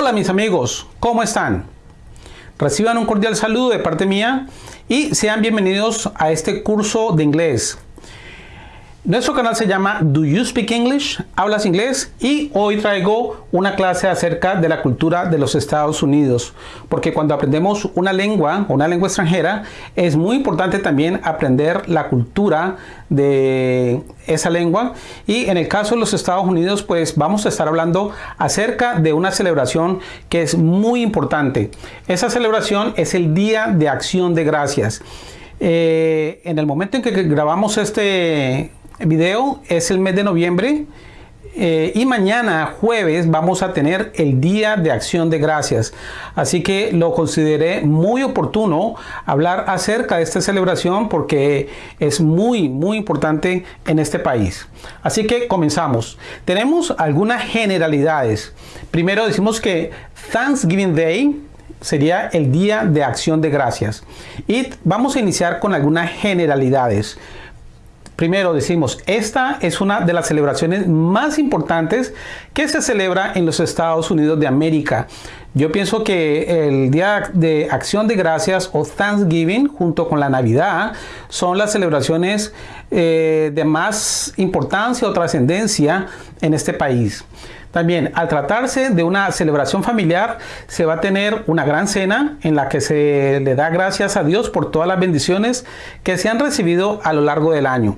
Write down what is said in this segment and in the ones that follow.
Hola mis amigos, ¿cómo están? Reciban un cordial saludo de parte mía y sean bienvenidos a este curso de inglés. Nuestro canal se llama Do You Speak English? ¿Hablas inglés? Y hoy traigo una clase acerca de la cultura de los Estados Unidos. Porque cuando aprendemos una lengua, una lengua extranjera, es muy importante también aprender la cultura de esa lengua. Y en el caso de los Estados Unidos, pues vamos a estar hablando acerca de una celebración que es muy importante. Esa celebración es el Día de Acción de Gracias. Eh, en el momento en que grabamos este video es el mes de noviembre eh, y mañana jueves vamos a tener el día de acción de gracias. Así que lo consideré muy oportuno hablar acerca de esta celebración porque es muy muy importante en este país. Así que comenzamos. Tenemos algunas generalidades. Primero decimos que Thanksgiving Day sería el día de acción de gracias. Y vamos a iniciar con algunas generalidades Primero decimos, esta es una de las celebraciones más importantes que se celebra en los Estados Unidos de América. Yo pienso que el Día de Acción de Gracias o Thanksgiving junto con la Navidad son las celebraciones eh, de más importancia o trascendencia en este país. También, al tratarse de una celebración familiar, se va a tener una gran cena en la que se le da gracias a Dios por todas las bendiciones que se han recibido a lo largo del año.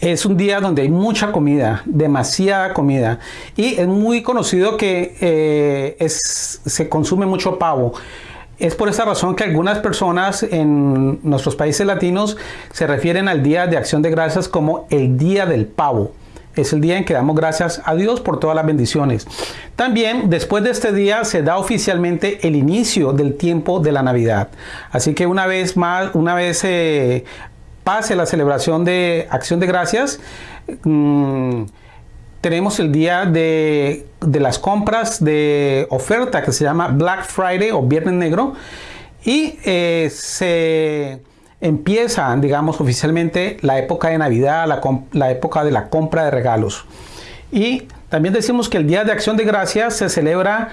Es un día donde hay mucha comida, demasiada comida. Y es muy conocido que eh, se consume mucho pavo. Es por esa razón que algunas personas en nuestros países latinos se refieren al Día de Acción de Gracias como el Día del Pavo. Es el día en que damos gracias a Dios por todas las bendiciones. También después de este día se da oficialmente el inicio del tiempo de la Navidad. Así que una vez más, una vez eh, pase la celebración de Acción de Gracias, mm, tenemos el día de, las compras de oferta que se llama Black Friday o Viernes Negro y eh, se empieza, digamos, oficialmente la época de Navidad, la, la época de la compra de regalos. Y también decimos que el Día de Acción de Gracias se celebra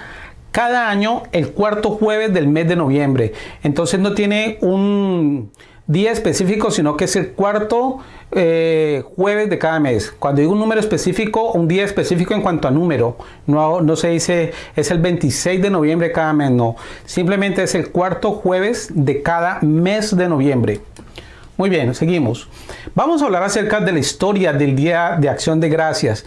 cada año el cuarto jueves del mes de noviembre. Entonces no tiene un día específico, sino que es el cuarto eh, jueves de cada mes. Cuando digo un número específico, un día específico en cuanto a número, no, no se dice es el 26 de noviembre cada mes, no. Simplemente es el cuarto jueves de cada mes de noviembre. Muy bien, seguimos. Vamos a hablar acerca de la historia del Día de Acción de Gracias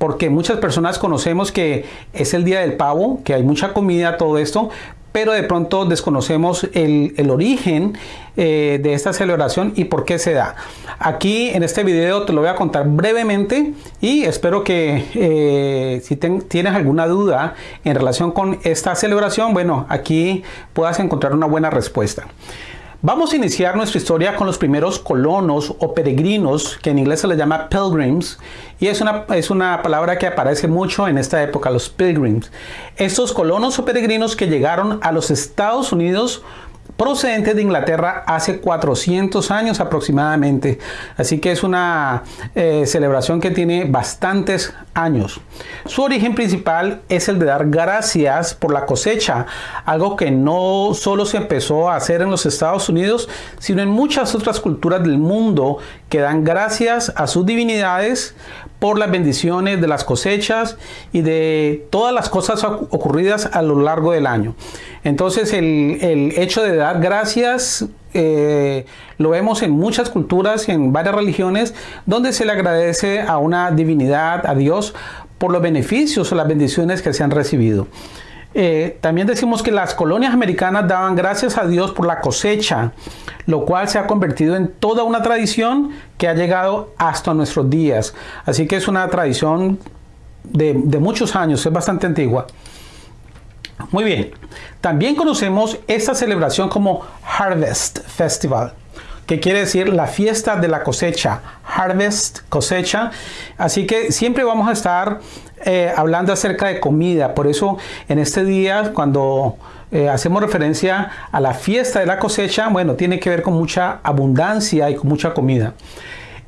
porque muchas personas conocemos que es el día del pavo, que hay mucha comida, todo esto, pero de pronto desconocemos el, origen eh, de esta celebración y por qué se da. Aquí en este video te lo voy a contar brevemente y espero que eh, si tienes alguna duda en relación con esta celebración, bueno, aquí puedas encontrar una buena respuesta. Vamos a iniciar nuestra historia con los primeros colonos o peregrinos, que en inglés se les llama pilgrims, y es una, es una palabra que aparece mucho en esta época, los pilgrims. Estos colonos o peregrinos que llegaron a los Estados Unidos procedente de Inglaterra hace 400 años aproximadamente. Así que es una eh, celebración que tiene bastantes años. Su origen principal es el de dar gracias por la cosecha, algo que no solo se empezó a hacer en los Estados Unidos, sino en muchas otras culturas del mundo que dan gracias a sus divinidades por las bendiciones de las cosechas y de todas las cosas ocurridas a lo largo del año. Entonces el, hecho de dar gracias eh, lo vemos en muchas culturas, en varias religiones, donde se le agradece a una divinidad, a Dios, por los beneficios o las bendiciones que se han recibido. Eh, también decimos que las colonias americanas daban gracias a Dios por la cosecha, lo cual se ha convertido en toda una tradición que ha llegado hasta nuestros días. Así que es una tradición de, de muchos años, es bastante antigua. Muy bien, también conocemos esta celebración como Harvest Festival que quiere decir la fiesta de la cosecha, harvest, cosecha. Así que siempre vamos a estar eh, hablando acerca de comida. Por eso en este día, cuando eh, hacemos referencia a la fiesta de la cosecha, bueno, tiene que ver con mucha abundancia y con mucha comida.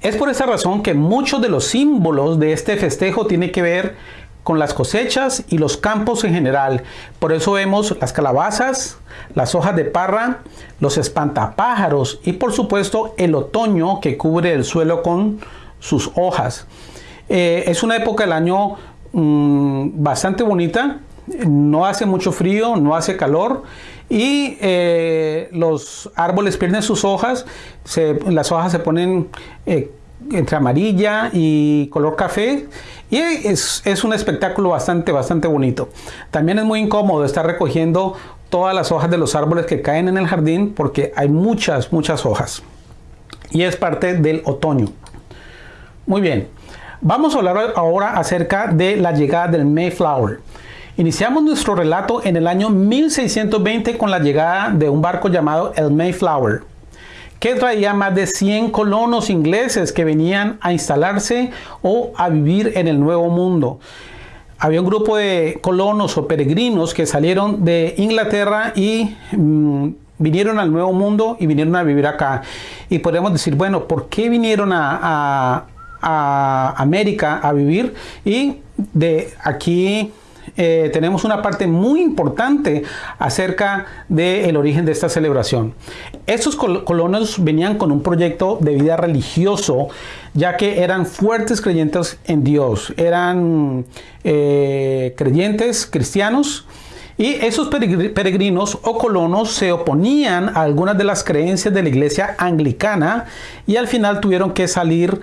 Es por esa razón que muchos de los símbolos de este festejo tienen que ver con las cosechas y los campos en general. Por eso vemos las calabazas, las hojas de parra, los espantapájaros y por supuesto el otoño que cubre el suelo con sus hojas. Eh, es una época del año mm, bastante bonita, no hace mucho frío, no hace calor y eh, los árboles pierden sus hojas, las hojas se ponen eh, entre amarilla y color café y es, un espectáculo bastante, bastante bonito. También es muy incómodo estar recogiendo todas las hojas de los árboles que caen en el jardín porque hay muchas, muchas hojas. Y es parte del otoño. Muy bien, vamos a hablar ahora acerca de la llegada del Mayflower. Iniciamos nuestro relato en el año 1620 con la llegada de un barco llamado el Mayflower que traía más de 100 colonos ingleses que venían a instalarse o a vivir en el Nuevo Mundo. Había un grupo de colonos o peregrinos que salieron de Inglaterra y mm, vinieron al Nuevo Mundo y vinieron a vivir acá. Y podemos decir, bueno, ¿por qué vinieron a, a América a vivir? Y de aquí eh, tenemos una parte muy importante acerca del origen de esta celebración. Estos colonos venían con un proyecto de vida religioso, ya que eran fuertes creyentes en Dios, eran eh, creyentes cristianos. Y esos peregrinos o colonos se oponían a algunas de las creencias de la iglesia anglicana y al final tuvieron que salir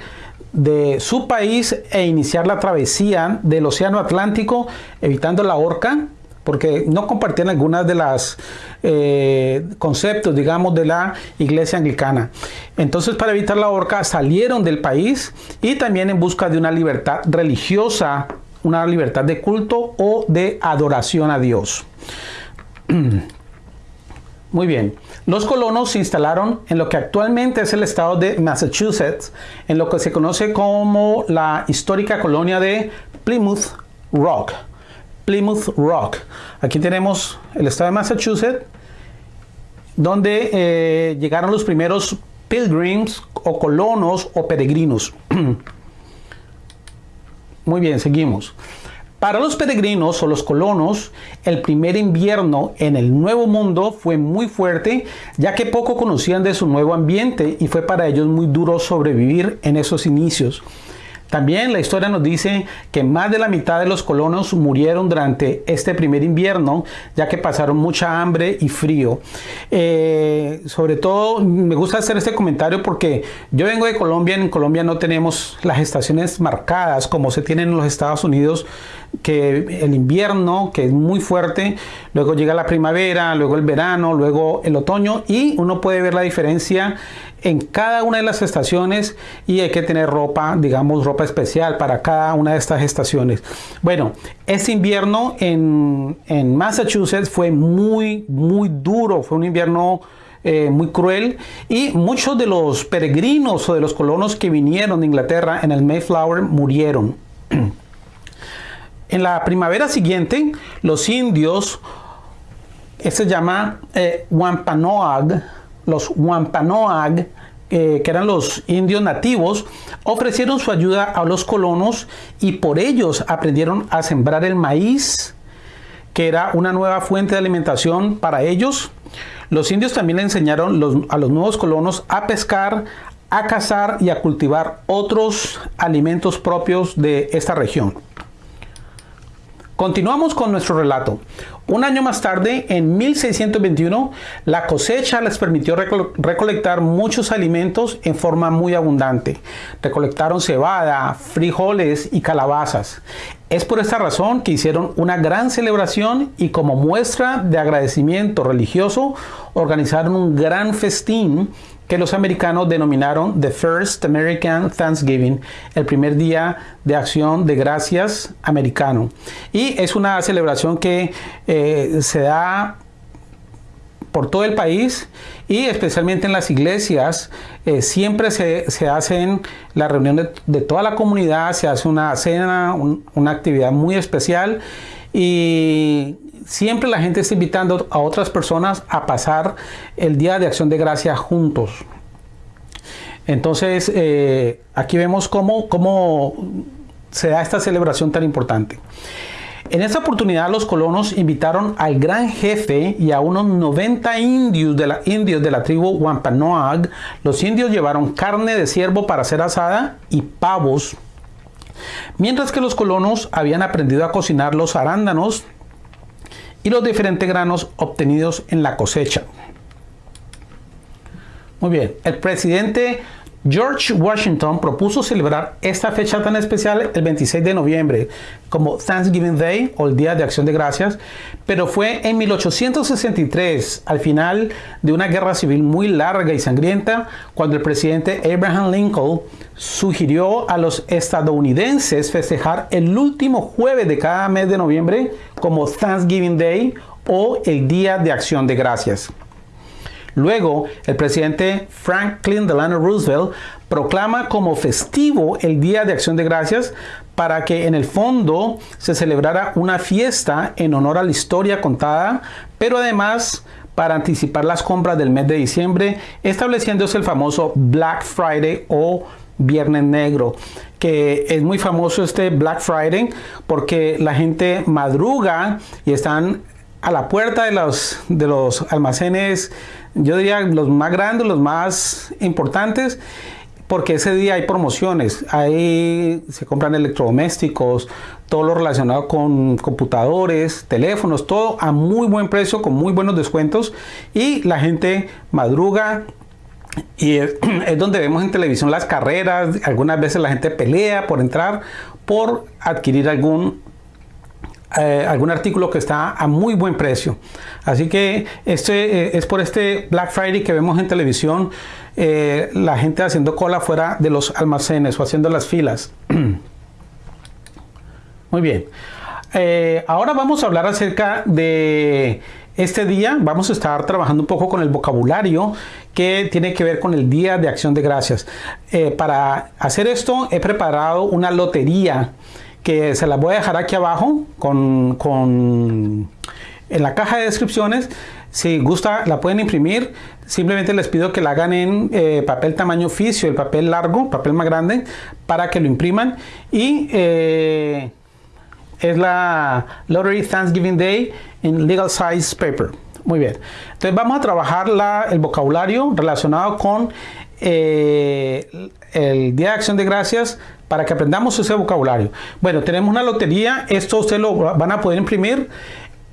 de su país e iniciar la travesía del Océano Atlántico, evitando la horca, porque no compartían algunas de las eh, conceptos, digamos, de la iglesia anglicana. Entonces, para evitar la horca, salieron del país y también en busca de una libertad religiosa, una libertad de culto o de adoración a Dios. Muy bien. Los colonos se instalaron en lo que actualmente es el estado de Massachusetts, en lo que se conoce como la histórica colonia de Plymouth Rock. Plymouth Rock. Aquí tenemos el estado de Massachusetts, donde eh, llegaron los primeros pilgrims o colonos o peregrinos. Muy bien, seguimos. Para los peregrinos o los colonos, el primer invierno en el Nuevo Mundo fue muy fuerte, ya que poco conocían de su nuevo ambiente y fue para ellos muy duro sobrevivir en esos inicios. También la historia nos dice que más de la mitad de los colonos murieron durante este primer invierno, ya que pasaron mucha hambre y frío. Eh, sobre todo me gusta hacer este comentario porque yo vengo de Colombia, en Colombia no tenemos las estaciones marcadas como se tienen en los Estados Unidos, que el invierno, que es muy fuerte, luego llega la primavera, luego el verano, luego el otoño y uno puede ver la diferencia en cada una de las estaciones y hay que tener ropa, digamos, ropa especial para cada una de estas estaciones. Bueno, este invierno en, Massachusetts fue muy, muy duro, fue un invierno eh, muy cruel y muchos de los peregrinos o de los colonos que vinieron de Inglaterra en el Mayflower murieron. en la primavera siguiente, los indios, se llama eh, Wampanoag, los Wampanoag, eh, que eran los indios nativos, ofrecieron su ayuda a los colonos y por ellos aprendieron a sembrar el maíz, que era una nueva fuente de alimentación para ellos. Los indios también le enseñaron a los nuevos colonos a pescar, a cazar y a cultivar otros alimentos propios de esta región. Continuamos con nuestro relato. Un año más tarde, en 1621, la cosecha les permitió recolectar muchos alimentos en forma muy abundante. Recolectaron cebada, frijoles y calabazas. Es por esta razón que hicieron una gran celebración y como muestra de agradecimiento religioso organizaron un gran festín que los americanos denominaron The First American Thanksgiving, el primer día de acción de gracias americano. Y es una celebración que eh, se da por todo el país y especialmente en las iglesias eh, siempre se, hacen las reuniones de, toda la comunidad, se hace una cena, una actividad muy especial y siempre la gente está invitando a otras personas a pasar el Día de Acción de Gracia juntos. Entonces, eh, aquí vemos cómo, se da esta celebración tan importante. En esta oportunidad los colonos invitaron al gran jefe y a unos 90 indios de la, indios de la tribu Wampanoag. Los indios llevaron carne de ciervo para ser asada y pavos, mientras que los colonos habían aprendido a cocinar los arándanos y los diferentes granos obtenidos en la cosecha. Muy bien, el presidente George Washington propuso celebrar esta fecha tan especial el 26 de noviembre como Thanksgiving Day o el Día de Acción de Gracias, pero fue en 1863, al final de una guerra civil muy larga y sangrienta, cuando el presidente Abraham Lincoln sugirió a los estadounidenses festejar el último jueves de cada mes de noviembre como Thanksgiving Day o el Día de Acción de Gracias. Luego, el presidente Franklin Delano Roosevelt proclama como festivo el Día de Acción de Gracias para que en el fondo se celebrara una fiesta en honor a la historia contada, pero además para anticipar las compras del mes de diciembre, estableciéndose el famoso Black Friday o Viernes Negro, que es muy famoso este Black Friday porque la gente madruga y están a la puerta de los, de los almacenes yo diría los más grandes, los más importantes, porque ese día hay promociones, ahí se compran electrodomésticos, todo lo relacionado con computadores, teléfonos, todo a muy buen precio, con muy buenos descuentos y la gente madruga y es, donde vemos en televisión las carreras, algunas veces la gente pelea por entrar, por adquirir algún eh, algún artículo que está a muy buen precio. Así que este eh, es por este Black Friday que vemos en televisión eh, la gente haciendo cola fuera de los almacenes o haciendo las filas. muy bien. ahora vamos a hablar acerca de este día. Vamos a estar trabajando un poco con el vocabulario que tiene que ver con el Día de Acción de Gracias. para hacer esto he preparado una lotería que se las voy a dejar aquí abajo con, en la caja de descripciones. Si gusta, la pueden imprimir. Simplemente les pido que la hagan en eh, papel tamaño oficio, el papel largo, papel más grande, para que lo impriman. Y eh, es la Lottery Thanksgiving Day en Legal Size Paper. Muy bien. Entonces vamos a trabajar la, el vocabulario relacionado con eh, el Día de Acción de Gracias para que aprendamos ese vocabulario. Bueno, tenemos una lotería, esto ustedes lo van a poder imprimir.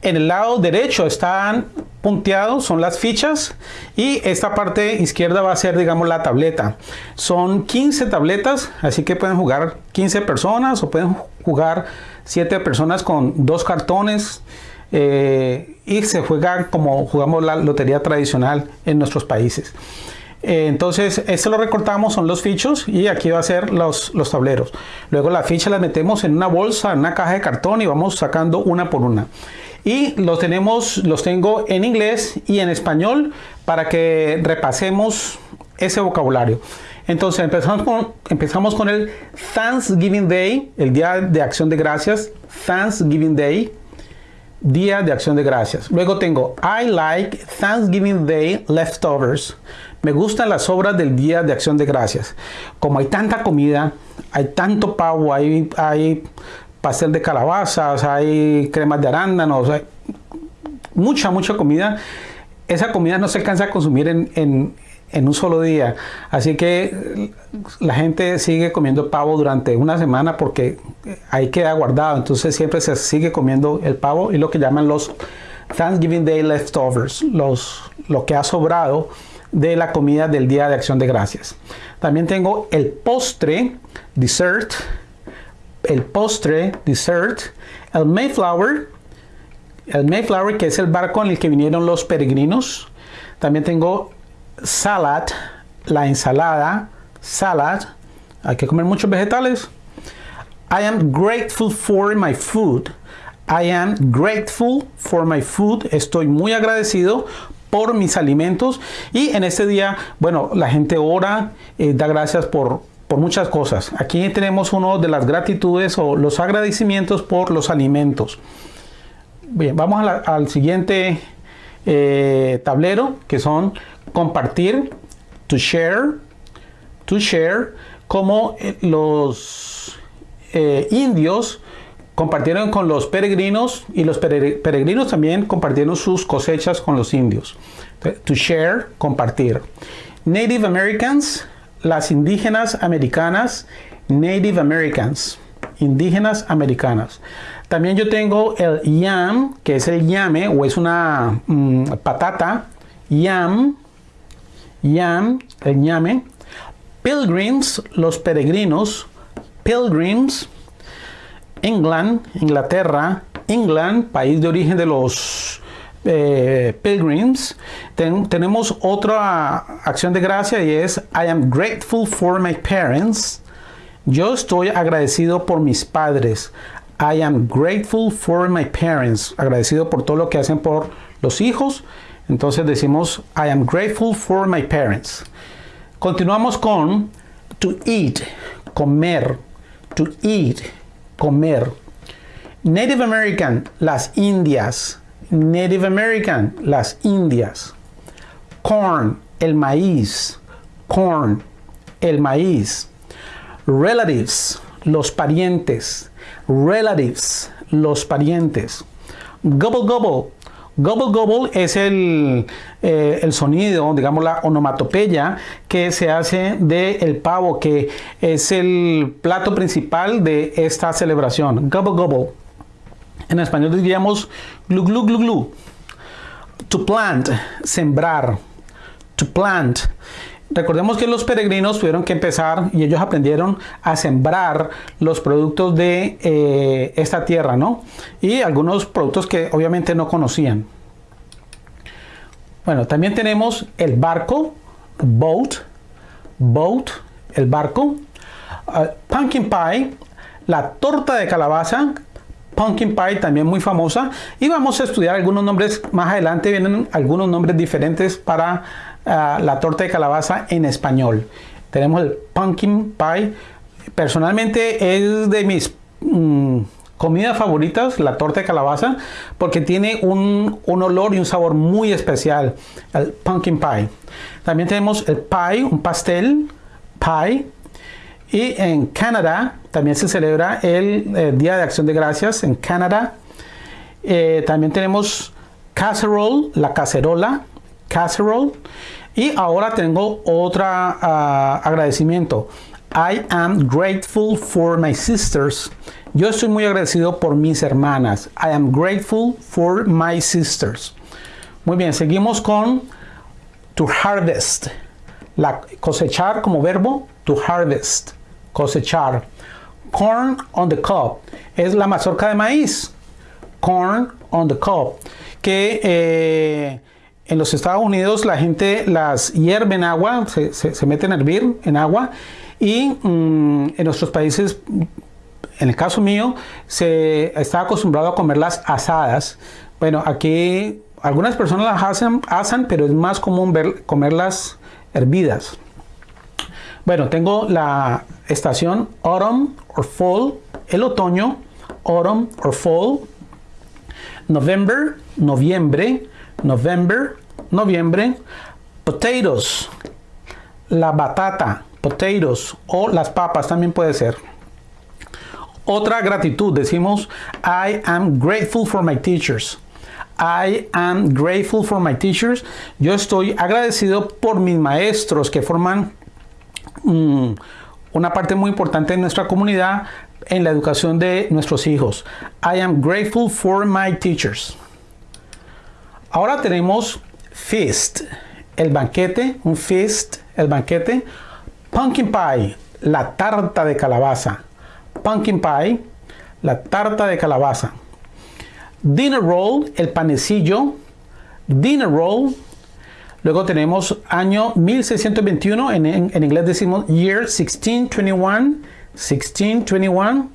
En el lado derecho están punteados, son las fichas y esta parte izquierda va a ser, digamos, la tableta. Son 15 tabletas, así que pueden jugar 15 personas o pueden jugar 7 personas con dos cartones. Eh, y se juega como jugamos la lotería tradicional en nuestros países. Eh, entonces, esto lo recortamos, son los fichos y aquí va a ser los, los tableros. Luego la ficha la metemos en una bolsa, en una caja de cartón y vamos sacando una por una. Y los tenemos, los tengo en inglés y en español para que repasemos ese vocabulario. Entonces empezamos con, empezamos con el Thanksgiving Day, el Día de Acción de Gracias. Thanksgiving Day, Día de Acción de Gracias. Luego tengo I like Thanksgiving Day leftovers. Me gustan las obras del Día de Acción de Gracias. Como hay tanta comida, hay tanto pavo, hay, hay pastel de calabazas, hay cremas de arándanos, hay mucha, mucha comida. Esa comida no se alcanza a consumir en, un solo día. Así que la gente sigue comiendo pavo durante una semana porque ahí queda guardado. Entonces siempre se sigue comiendo el pavo y lo que llaman los Thanksgiving Day leftovers, los, lo que ha sobrado de la comida del Día de Acción de Gracias. También tengo el postre, dessert, el postre, dessert, el Mayflower, el Mayflower que es el barco en el que vinieron los peregrinos. También tengo salad, la ensalada, salad. Hay que comer muchos vegetales. I am grateful for my food. I am grateful for my food. Estoy muy agradecido por mis alimentos. Y en este día, bueno, la gente ora, eh, da gracias por, por muchas cosas. Aquí tenemos uno de las gratitudes o los agradecimientos por los alimentos. Bien, vamos al siguiente eh, tablero que son compartir, to share, to share, como eh, los eh, indios compartieron con los peregrinos y los peregrinos también compartieron sus cosechas con los indios. To share, compartir. Native Americans, las indígenas americanas, Native Americans, indígenas americanas. También yo tengo el yam, que es el yame o es una mm, patata. Yam, yam, el yame. Pilgrims, los peregrinos. Pilgrims. England, Inglaterra. England, país de origen de los eh, pilgrims. tenemos otra acción de gracia y es I am grateful for my parents. Yo estoy agradecido por mis padres. I am grateful for my parents. Agradecido por todo lo que hacen por los hijos. Entonces decimos I am grateful for my parents. Continuamos con to eat, comer. To eat, comer. Native American, las Indias. Native American, las Indias. Corn, el maíz. Corn, el maíz. Relatives, los parientes. Relatives, los parientes. Gobble gobble. Gobble gobble es el, eh, el sonido, digamos la onomatopeya que se hace del el pavo, que es el plato principal de esta celebración. Gobble gobble. En español diríamos glu glu glu glu. To plant, sembrar. To plant. Recordemos que los peregrinos tuvieron que empezar y ellos aprendieron a sembrar los productos de eh, esta tierra, ¿no? Y algunos productos que obviamente no conocían. Bueno, también tenemos el barco, boat, boat, el barco. Uh, pumpkin pie, la torta de calabaza, pumpkin pie también muy famosa. Y vamos a estudiar algunos nombres, más adelante vienen algunos nombres diferentes para la torta de calabaza en español. Tenemos el pumpkin pie. Personalmente es de mis mm, comidas favoritas, la torta de calabaza, porque tiene un, un, olor y un sabor muy especial, el pumpkin pie. También tenemos el pie, un pastel, pie. Y en Canadá también se celebra el, eh, Día de Acción de Gracias en Canadá. Eh, también tenemos casserole, la cacerola, casserole. Y ahora tengo otro ah, agradecimiento. I am grateful for my sisters. Yo estoy muy agradecido por mis hermanas. I am grateful for my sisters. Muy bien, seguimos con to harvest. La cosechar como verbo, to harvest. Cosechar. Corn on the cob. Es la mazorca de maíz. Corn on the cob. Que eh, en los Estados Unidos la gente las hierve en agua, se, se, meten a hervir en agua y mm, en nuestros países, en el caso mío, se está acostumbrado a comerlas asadas. Bueno, aquí algunas personas las hacen, asan, pero es más común ver, comerlas hervidas. Bueno, tengo la estación autumn or fall, el otoño, autumn or fall, November, noviembre, November, noviembre. Potatoes, la batata, potatoes o las papas también puede ser. Otra gratitud, decimos, I am grateful for my teachers. I am grateful for my teachers. Yo estoy agradecido por mis maestros que forman mm, una parte muy importante de nuestra comunidad en la educación de nuestros hijos. I am grateful for my teachers. Ahora tenemos feast, el banquete, un feast, el banquete. Pumpkin pie, la tarta de calabaza. Pumpkin pie, la tarta de calabaza. Dinner roll, el panecillo. Dinner roll. Luego tenemos año 1621, en, inglés decimos year 1621. 1621.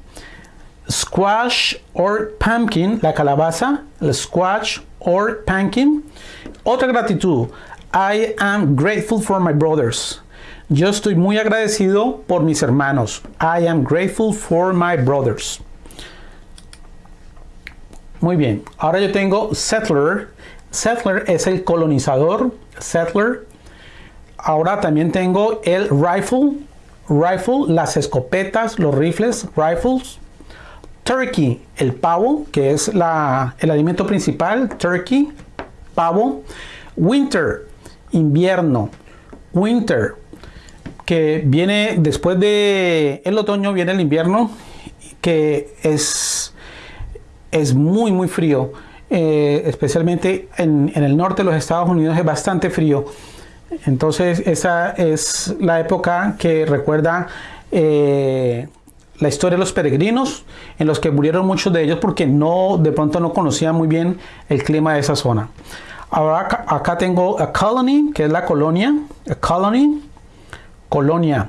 Squash or pumpkin, la calabaza, el squash or pumpkin. Otra gratitud. I am grateful for my brothers. Yo estoy muy agradecido por mis hermanos. I am grateful for my brothers. Muy bien. Ahora yo tengo settler. Settler es el colonizador. Settler. Ahora también tengo el rifle. rifle, las escopetas, los rifles, rifles. Turkey, el pavo, que es la, el alimento principal, turkey, pavo. Winter, invierno. Winter, que viene después de el otoño, viene el invierno, que es, es muy, muy frío. Eh, especialmente en, el norte de los Estados Unidos es bastante frío. Entonces esa es la época que recuerda eh, la historia de los peregrinos, en los que murieron muchos de ellos porque no, de pronto no conocían muy bien el clima de esa zona. Ahora acá, tengo a colony, que es la colonia, a colony, colonia.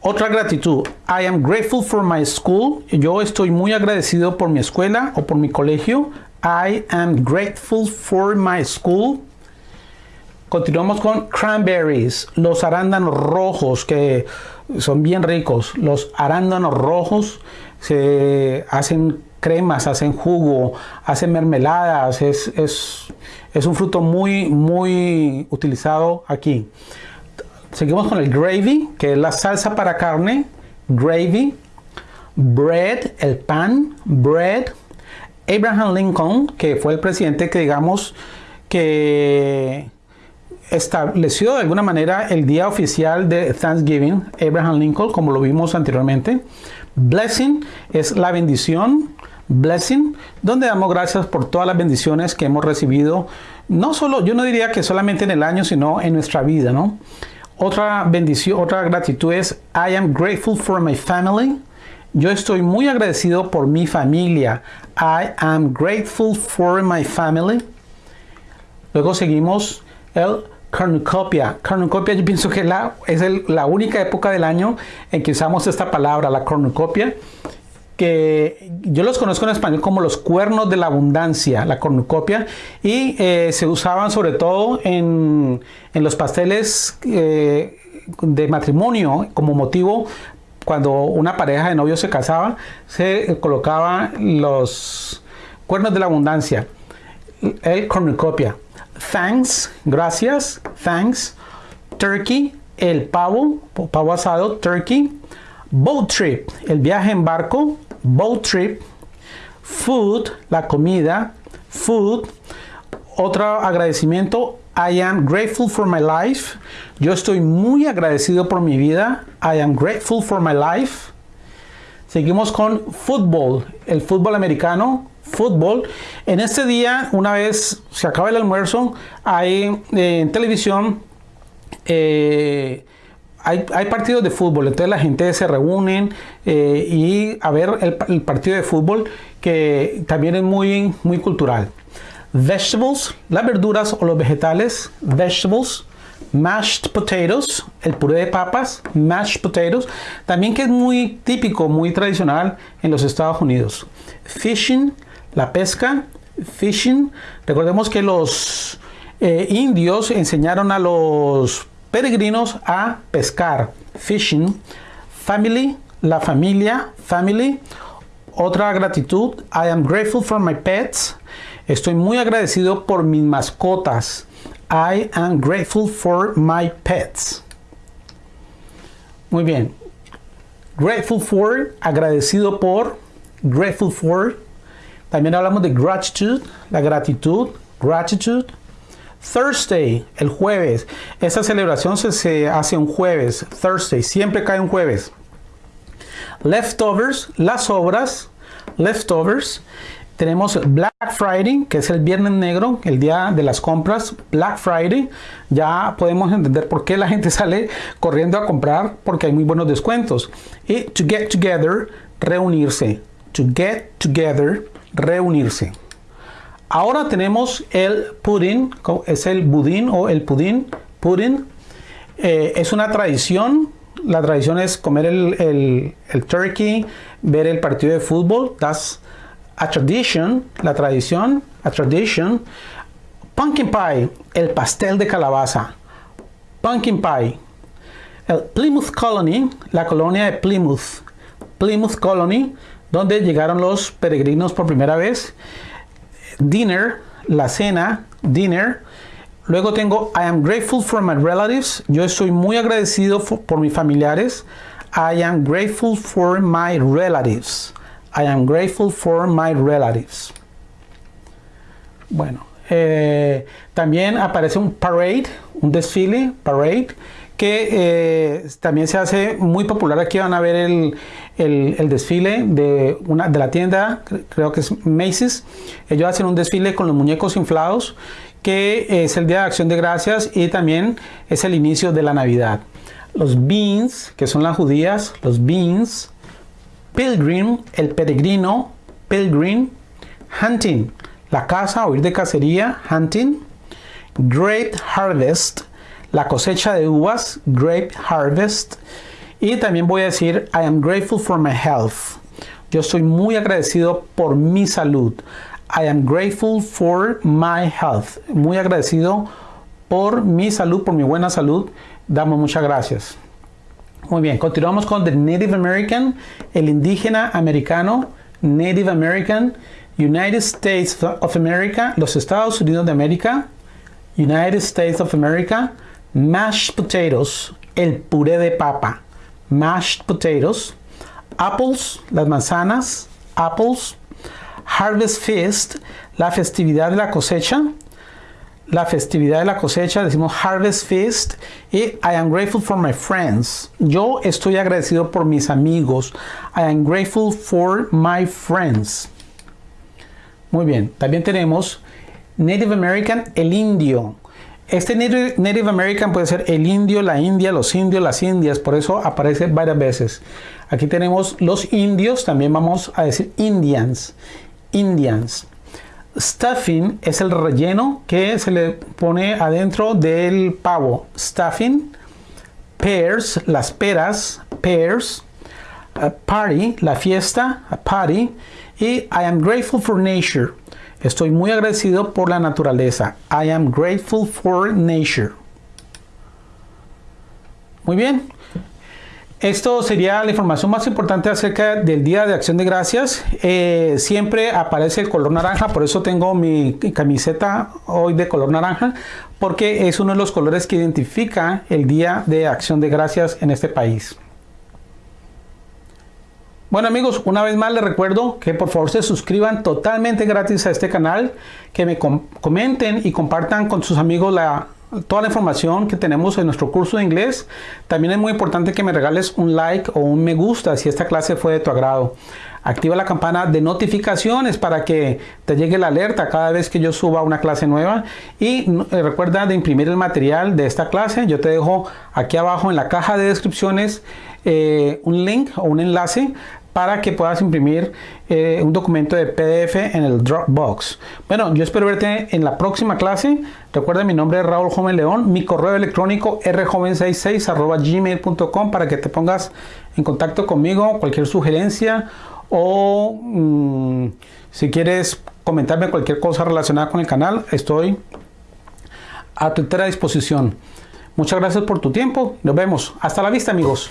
Otra gratitud. I am grateful for my school. Yo estoy muy agradecido por mi escuela o por mi colegio. I am grateful for my school. Continuamos con cranberries, los arándanos rojos que son bien ricos. Los arándanos rojos se hacen cremas, hacen jugo, hacen mermeladas. Es, es un fruto muy, muy utilizado aquí. Seguimos con el gravy, que es la salsa para carne. Gravy. Bread, el pan. Bread. Abraham Lincoln, que fue el presidente que digamos que estableció de alguna manera el día oficial de Thanksgiving, Abraham Lincoln, como lo vimos anteriormente. Blessing es la bendición, blessing, donde damos gracias por todas las bendiciones que hemos recibido, no solo, yo no diría que solamente en el año, sino en nuestra vida, ¿no? Otra bendición, otra gratitud es I am grateful for my family. Yo estoy muy agradecido por mi familia. I am grateful for my family. Luego seguimos el cornucopia. Cornucopia yo pienso que la, es la única época del año en que usamos esta palabra, la cornucopia, que yo los conozco en español como los cuernos de la abundancia, la cornucopia, y eh, se usaban sobre todo en, en los pasteles eh, de matrimonio como motivo cuando una pareja de novios se casaba, se colocaba los cuernos de la abundancia, el cornucopia. Thanks, gracias, thanks. Turkey, el pavo, pavo asado, turkey. Boat trip, el viaje en barco, boat trip. Food, la comida, food. Otro agradecimiento, I am grateful for my life. Yo estoy muy agradecido por mi vida. I am grateful for my life. Seguimos con fútbol, el fútbol americano, fútbol. En este día, una vez se acaba el almuerzo, hay eh, en televisión, eh, hay, partidos de fútbol, entonces la gente se reúnen eh, y a ver el, el, partido de fútbol que también es muy, muy cultural. Vegetables, las verduras o los vegetales, vegetables, mashed potatoes, el puré de papas, mashed potatoes, también que es muy típico, muy tradicional en los Estados Unidos. Fishing, la pesca, fishing. Recordemos que los eh, indios enseñaron a los peregrinos a pescar, fishing. Family, la familia, family. Otra gratitud, I am grateful for my pets. Estoy muy agradecido por mis mascotas. I am grateful for my pets. Muy bien. Grateful for, agradecido por, grateful for, también hablamos de gratitude, la gratitud, gratitude. Thursday, el jueves. Esta celebración se, hace un jueves, Thursday, siempre cae un jueves. Leftovers, las obras, leftovers. Tenemos Black Friday, que es el viernes negro, el día de las compras, Black Friday. Ya podemos entender por qué la gente sale corriendo a comprar, porque hay muy buenos descuentos. Y to get together, reunirse. To get together, reunirse. Ahora tenemos el pudding, es el budín o el pudín, pudding. Eh, es una tradición, la tradición es comer el, turkey, ver el partido de fútbol, that's a tradition, la tradición, a tradition. Pumpkin pie, el pastel de calabaza, pumpkin pie. El Plymouth Colony, la colonia de Plymouth, Plymouth Colony, donde llegaron los peregrinos por primera vez. Dinner, la cena, dinner. Luego tengo I am grateful for my relatives. Yo estoy muy agradecido por mis familiares. I am grateful for my relatives. I am grateful for my relatives. Bueno, eh, también aparece un parade, un desfile, parade, que eh, también se hace muy popular. Aquí van a ver el, el, desfile de, una, de la tienda, creo que es Macy's. Ellos hacen un desfile con los muñecos inflados, que es el Día de Acción de Gracias y también es el inicio de la Navidad. Los beans, que son las judías, los beans. Pilgrim, el peregrino, pilgrim. Hunting, la caza o ir de cacería, hunting. Grape harvest, la cosecha de uvas, grape harvest. Y también voy a decir, I am grateful for my health. Yo estoy muy agradecido por mi salud. I am grateful for my health. Muy agradecido por mi salud, por mi buena salud. Damos muchas gracias. Muy bien, continuamos con the Native American, el indígena americano, Native American, United States of America, los Estados Unidos de América, United States of America, mashed potatoes, el puré de papa, mashed potatoes, apples, las manzanas, apples, harvest feast, la festividad de la cosecha, la festividad de la cosecha, decimos Harvest Feast y I am grateful for my friends. Yo estoy agradecido por mis amigos. I am grateful for my friends. Muy bien, también tenemos Native American, el indio. Este Native American puede ser el indio, la india, los indios, las indias, por eso aparece varias veces. Aquí tenemos los indios, también vamos a decir Indians. Indians. Stuffing es el relleno que se le pone adentro del pavo. Stuffing. Pears, las peras. Pears. party, la fiesta. A party. Y I am grateful for nature. Estoy muy agradecido por la naturaleza. I am grateful for nature. Muy bien. Esto sería la información más importante acerca del Día de Acción de Gracias. Eh, siempre aparece el color naranja, por eso tengo mi camiseta hoy de color naranja, porque es uno de los colores que identifica el Día de Acción de Gracias en este país. Bueno amigos, una vez más les recuerdo que por favor se suscriban totalmente gratis a este canal, que me comenten y compartan con sus amigos toda la información que tenemos en nuestro curso de inglés. También es muy importante que me regales un like o un me gusta si esta clase fue de tu agrado. Activa la campana de notificaciones para que te llegue la alerta cada vez que yo suba una clase nueva. Y eh, recuerda de imprimir el material de esta clase. Yo te dejo aquí abajo en la caja de descripciones eh, un link o un enlace para que puedas imprimir eh, un documento de PDF en el Dropbox. Bueno, yo espero verte en la próxima clase. Recuerda, mi nombre es Raúl Joven León, mi correo electrónico rjoven66 gmail.com para que te pongas en contacto conmigo, cualquier sugerencia o mm, si quieres comentarme cualquier cosa relacionada con el canal, estoy a tu entera disposición. Muchas gracias por tu tiempo. Nos vemos. Hasta la vista, amigos.